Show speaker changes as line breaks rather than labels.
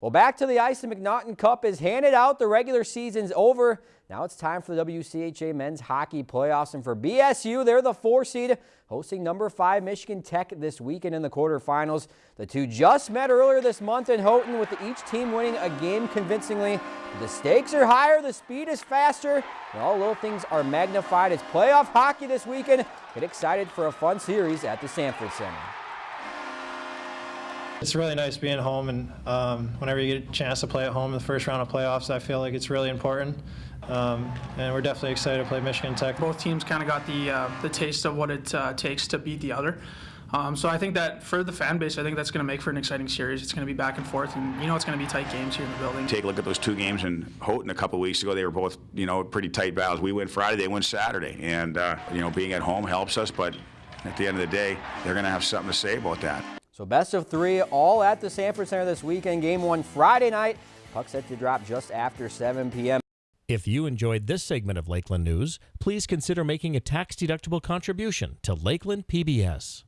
Well, back to the ice. The McNaughton Cup is handed out. The regular season's over. Now it's time for the WCHA men's hockey playoffs. And for BSU, they're the four seed hosting number five Michigan Tech this weekend in the quarterfinals. The two just met earlier this month in Houghton with each team winning a game convincingly. The stakes are higher, the speed is faster, and all little things are magnified. It's playoff hockey this weekend. Get excited for a fun series at the Sanford Center.
It's really nice being home, and um, whenever you get a chance to play at home in the first round of playoffs, I feel like it's really important. Um, and we're definitely excited to play Michigan Tech.
Both teams kind of got the uh, the taste of what it uh, takes to beat the other. Um, so I think that for the fan base, I think that's going to make for an exciting series. It's going to be back and forth, and you know it's going to be tight games here in the building.
Take a look at those two games in Houghton a couple weeks ago. They were both, you know, pretty tight battles. We win Friday, they win Saturday, and uh, you know, being at home helps us. But at the end of the day, they're going to have something to say about that.
So best of three, all at the Sanford Center this weekend. Game one Friday night. Puck set to drop just after 7 p.m.
If you enjoyed this segment of Lakeland News, please consider making a tax-deductible contribution to Lakeland PBS.